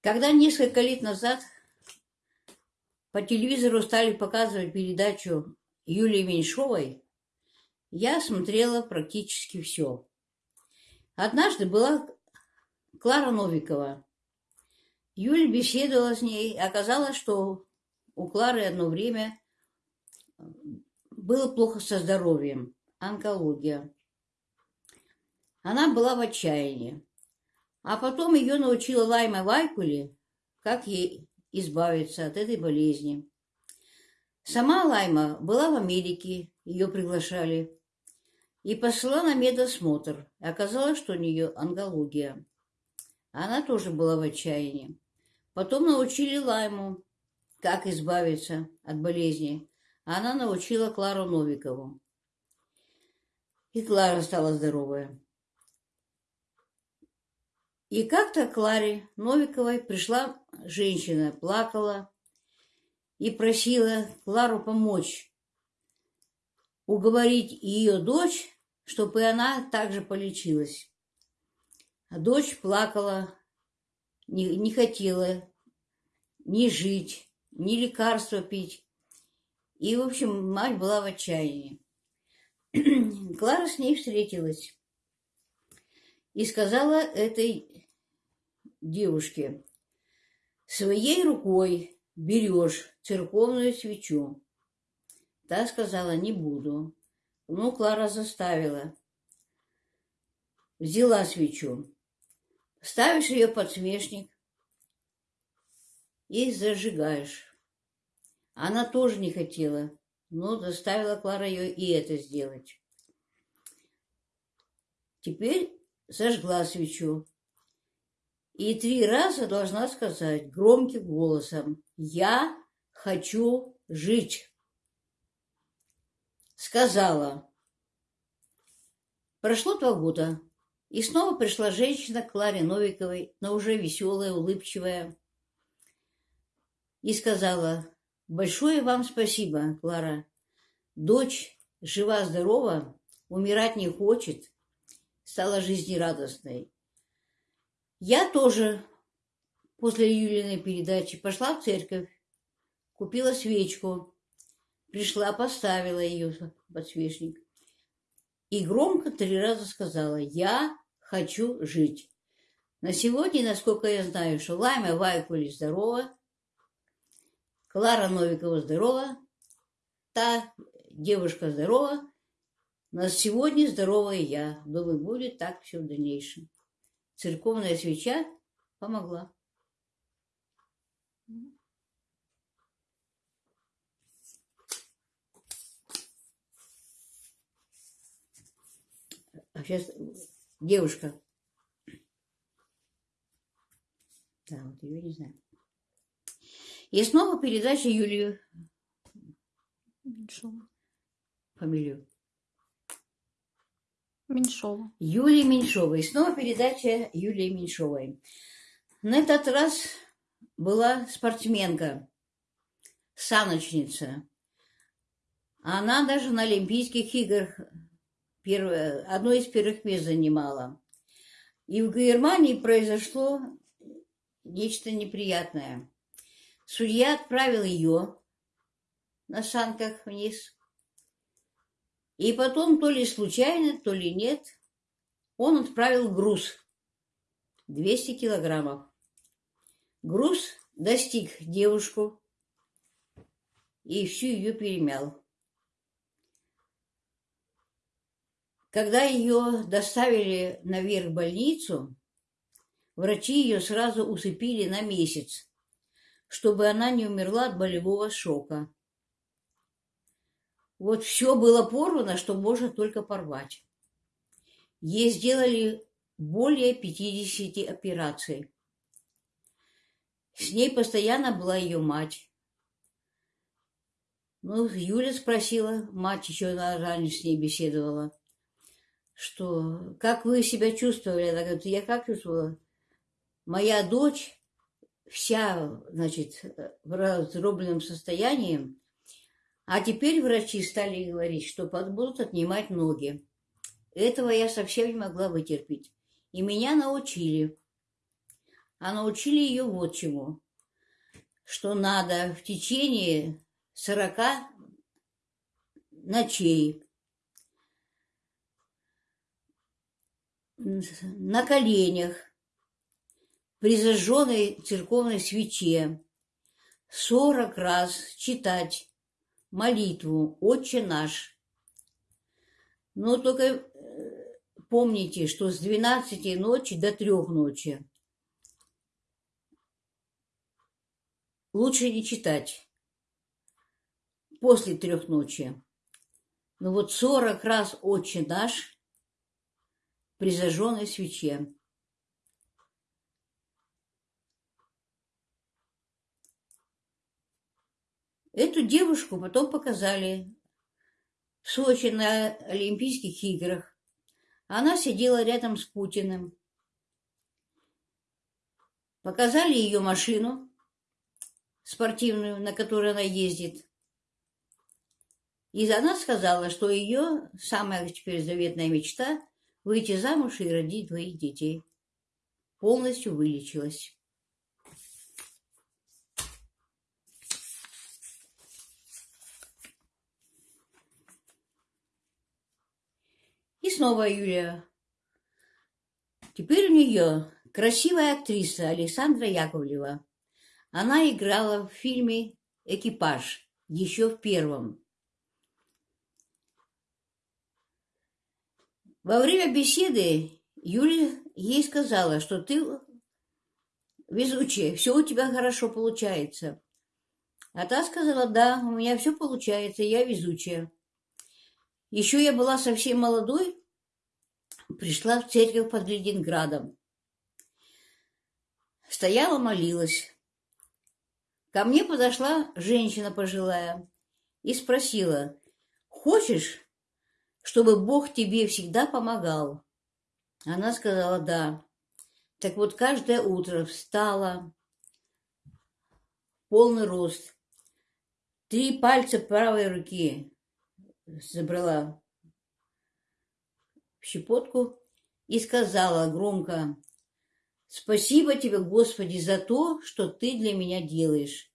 Когда несколько лет назад по телевизору стали показывать передачу Юлии Меньшовой, я смотрела практически все. Однажды была Клара Новикова. Юля беседовала с ней. Оказалось, что у Клары одно время было плохо со здоровьем, онкология. Она была в отчаянии. А потом ее научила Лайма Вайкули, как ей избавиться от этой болезни. Сама Лайма была в Америке, ее приглашали, и пошла на медосмотр. Оказалось, что у нее онкология. Она тоже была в отчаянии. Потом научили Лайму, как избавиться от болезни. Она научила Клару Новикову. И Клара стала здоровая. И как-то Кларе Новиковой пришла женщина, плакала и просила Клару помочь уговорить ее дочь, чтобы и она также полечилась. А дочь плакала, не, не хотела ни жить, ни лекарства пить. И, в общем, мать была в отчаянии. Клара с ней встретилась и сказала этой девушке, своей рукой берешь церковную свечу. Та сказала, не буду. Ну, Клара заставила. Взяла свечу. Ставишь ее под свечник и зажигаешь. Она тоже не хотела, но заставила Клара ее и это сделать. Теперь зажгла свечу. И три раза должна сказать громким голосом «Я хочу жить». Сказала. Прошло два года, и снова пришла женщина к Кларе Новиковой, но уже веселая, улыбчивая, и сказала «Большое вам спасибо, Клара. Дочь жива-здорова, умирать не хочет, стала жизнерадостной. Я тоже после Юлиной передачи пошла в церковь, купила свечку, пришла, поставила ее подсвечник и громко три раза сказала «Я хочу жить». На сегодня, насколько я знаю, что Лайма Вайкули здорова, Клара Новикова здорова, та девушка здорова, на сегодня здоровая я. Думаю, будет так все в дальнейшем церковная свеча помогла. А сейчас девушка. Да, вот ее не знаю. И снова передача Юлию. Фамилию. Меньшова. Юлии Меньшовой. Снова передача Юлии Меньшовой. На этот раз была спортсменка, саночница. Она даже на Олимпийских играх первое, одно из первых мест занимала. И в Германии произошло нечто неприятное. Судья отправил ее на санках вниз и потом, то ли случайно, то ли нет, он отправил груз 200 килограммов. Груз достиг девушку и всю ее перемял. Когда ее доставили наверх в больницу, врачи ее сразу усыпили на месяц, чтобы она не умерла от болевого шока. Вот все было порвано, что можно только порвать. Ей сделали более 50 операций. С ней постоянно была ее мать. Ну, Юля спросила, мать еще раньше с ней беседовала, что как вы себя чувствовали? Она говорит, я как чувствовала? Моя дочь вся, значит, в раздробленном состоянии, а теперь врачи стали говорить, что будут отнимать ноги. Этого я совсем не могла вытерпеть. И меня научили. а научили ее вот чему. Что надо в течение сорока ночей на коленях при зажженной церковной свече сорок раз читать молитву «Отче наш». Но только э, помните, что с 12 ночи до 3 ночи лучше не читать после трех ночи. Но вот 40 раз «Отче наш» при зажженной свече. Эту девушку потом показали в Сочи на Олимпийских играх. Она сидела рядом с Путиным. Показали ее машину спортивную, на которой она ездит. И она сказала, что ее самая теперь заветная мечта – выйти замуж и родить двоих детей. Полностью вылечилась. И снова Юлия. Теперь у нее красивая актриса Александра Яковлева. Она играла в фильме «Экипаж» еще в первом. Во время беседы Юля ей сказала, что ты везучая, все у тебя хорошо получается. А та сказала, да, у меня все получается, я везучая. Еще я была совсем молодой, пришла в церковь под Ленинградом. Стояла, молилась. Ко мне подошла женщина пожилая и спросила, «Хочешь, чтобы Бог тебе всегда помогал?» Она сказала, «Да». Так вот, каждое утро встала, полный рост, три пальца правой руки забрала щепотку и сказала громко, «Спасибо тебе, Господи, за то, что ты для меня делаешь.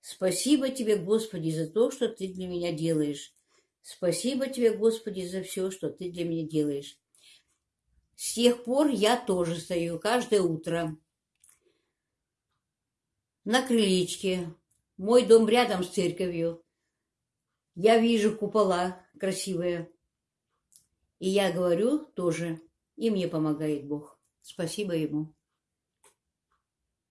Спасибо тебе, Господи, за то, что ты для меня делаешь. Спасибо тебе, Господи, за все, что ты для меня делаешь. С тех пор я тоже стою каждое утро на крылечке. Мой дом рядом с церковью. Я вижу купола красивые. И я говорю тоже, и мне помогает Бог. Спасибо ему.